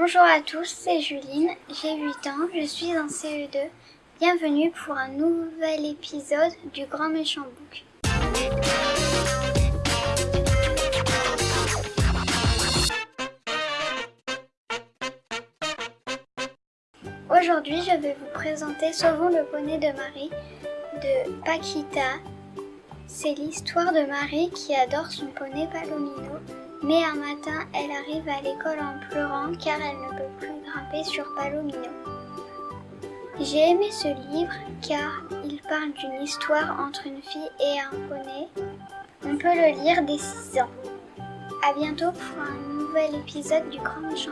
Bonjour à tous, c'est Juline, j'ai 8 ans, je suis en CE2. Bienvenue pour un nouvel épisode du Grand Méchant Book. Aujourd'hui, je vais vous présenter Sauvons le poney de Marie de Paquita. C'est l'histoire de Marie qui adore son poney Palomino mais un matin, elle arrive à l'école en pleurant car elle ne peut plus grimper sur Palomino. J'ai aimé ce livre car il parle d'une histoire entre une fille et un poney. On peut le lire dès 6 ans. A bientôt pour un nouvel épisode du Grand Méchant.